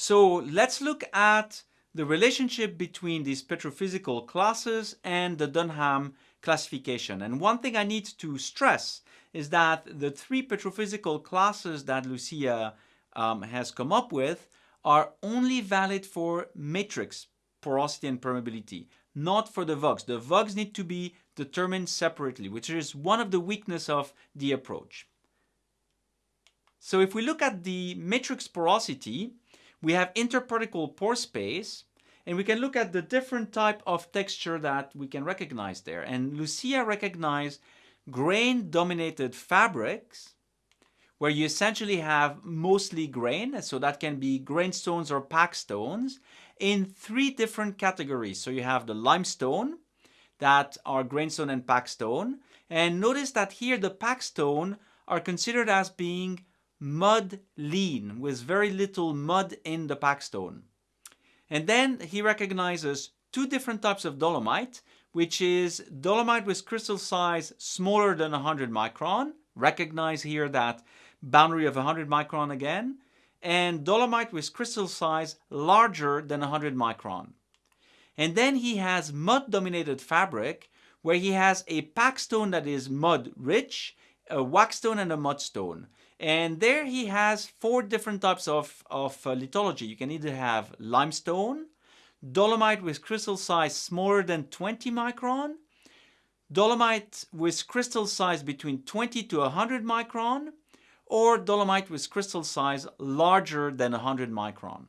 So let's look at the relationship between these petrophysical classes and the Dunham classification. And one thing I need to stress is that the three petrophysical classes that Lucia um, has come up with are only valid for matrix porosity and permeability, not for the VUGs. The VUGs need to be determined separately, which is one of the weakness of the approach. So if we look at the matrix porosity, we have interparticle pore space, and we can look at the different type of texture that we can recognize there. And Lucia recognized grain-dominated fabrics, where you essentially have mostly grain, so that can be grainstones or pack stones, in three different categories. So you have the limestone, that are grainstone and packstone. And notice that here the packstone are considered as being mud lean, with very little mud in the packstone. And then he recognizes two different types of dolomite, which is dolomite with crystal size smaller than 100 micron. Recognize here that boundary of 100 micron again. And dolomite with crystal size larger than 100 micron. And then he has mud dominated fabric where he has a packstone that is mud rich, a wackestone and a mudstone. And there he has four different types of, of uh, lithology. You can either have limestone, dolomite with crystal size smaller than 20 micron, dolomite with crystal size between 20 to 100 micron, or dolomite with crystal size larger than 100 micron.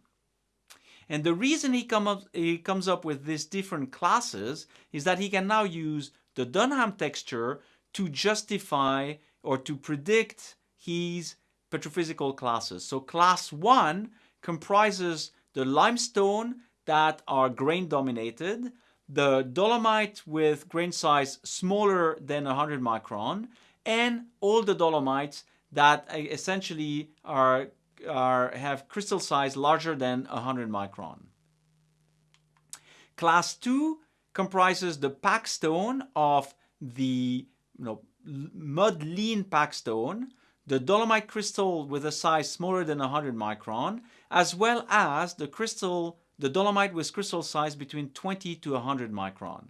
And the reason he, come up, he comes up with these different classes is that he can now use the Dunham texture to justify or to predict his petrophysical classes. So class 1 comprises the limestone that are grain dominated, the dolomite with grain size smaller than 100 micron, and all the dolomites that essentially are, are have crystal size larger than 100 micron. Class 2 comprises the packstone of the you know, mud lean pack stone, the dolomite crystal with a size smaller than 100 micron, as well as the crystal, the dolomite with crystal size between 20 to 100 micron.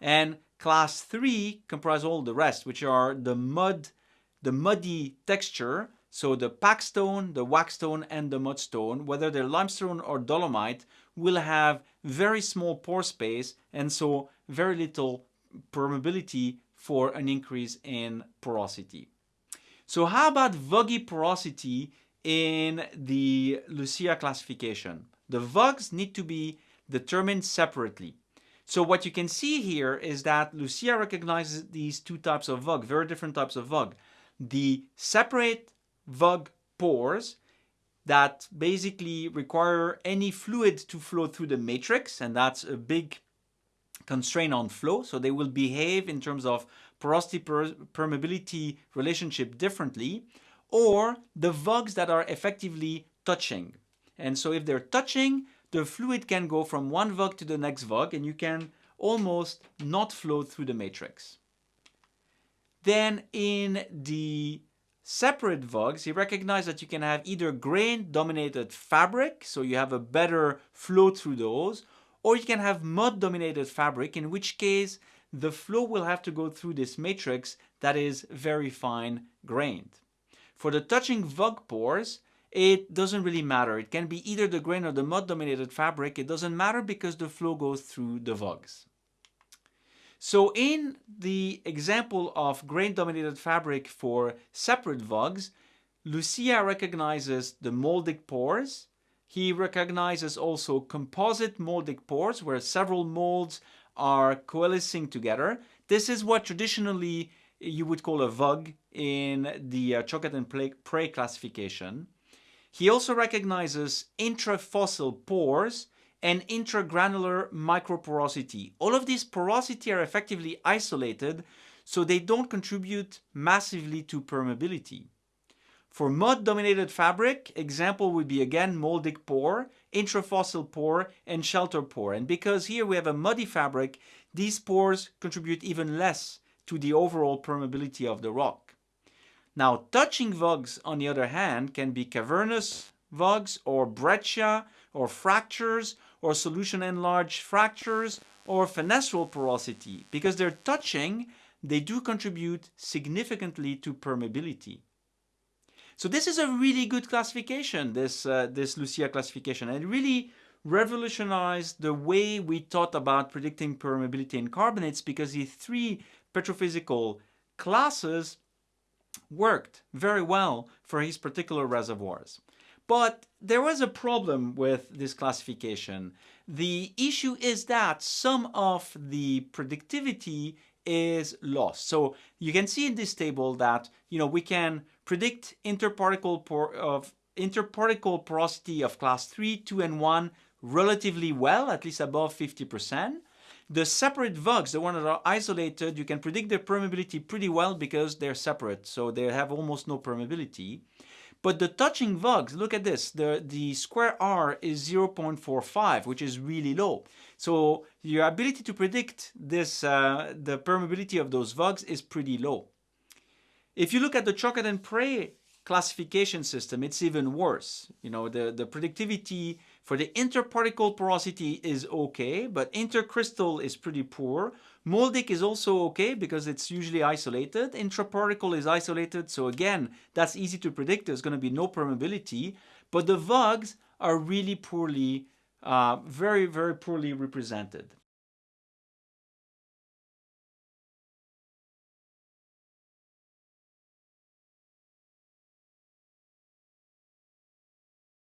And class 3 comprise all the rest, which are the mud, the muddy texture, so the pack stone, the wacke stone, and the mudstone, whether they're limestone or dolomite, will have very small pore space and so very little permeability for an increase in porosity. So how about VUGy porosity in the Lucia classification? The VUGs need to be determined separately. So what you can see here is that Lucia recognizes these two types of VUG, very different types of VUG. The separate VUG pores that basically require any fluid to flow through the matrix, and that's a big constraint on flow. So they will behave in terms of porosity per permeability relationship differently, or the VUGs that are effectively touching. And so if they're touching, the fluid can go from one VUG to the next VUG and you can almost not flow through the matrix. Then in the separate VUGs, he recognized that you can have either grain-dominated fabric, so you have a better flow through those, or you can have mud-dominated fabric, in which case the flow will have to go through this matrix that is very fine grained. For the touching VUG pores, it doesn't really matter. It can be either the grain or the mud-dominated fabric. It doesn't matter because the flow goes through the VUGs. So in the example of grain-dominated fabric for separate VUGs, Lucia recognizes the moldic pores, he recognizes also composite moldic pores where several molds are coalescing together. This is what traditionally you would call a VUG in the uh, Choquette and Pray classification. He also recognizes intrafossil pores and intragranular microporosity. All of these porosity are effectively isolated so they don't contribute massively to permeability. For mud-dominated fabric, example would be again moldic pore, intrafossil pore, and shelter pore. And because here we have a muddy fabric, these pores contribute even less to the overall permeability of the rock. Now, touching VUGs, on the other hand, can be cavernous VUGs or breccia, or fractures or solution enlarged fractures or fenestral porosity. Because they're touching, they do contribute significantly to permeability. So this is a really good classification, this, uh, this Lucia classification. And it really revolutionized the way we thought about predicting permeability in carbonates because the three petrophysical classes worked very well for his particular reservoirs. But there was a problem with this classification. The issue is that some of the predictivity is lost. So you can see in this table that you know we can predict interparticle por of interparticle porosity of class 3, 2 and 1 relatively well, at least above 50%. The separate vugs, the ones that are isolated, you can predict their permeability pretty well because they're separate, so they have almost no permeability. But the touching vugs, look at this, the, the square R is 0.45, which is really low. So your ability to predict this, uh, the permeability of those vugs is pretty low. If you look at the Choquette and Pray classification system, it's even worse. You know, the, the predictivity for the interparticle porosity is okay, but intercrystal is pretty poor. Moldic is also okay because it's usually isolated. Intraparticle is isolated, so again, that's easy to predict. There's going to be no permeability, but the VUGs are really poorly, uh, very, very poorly represented.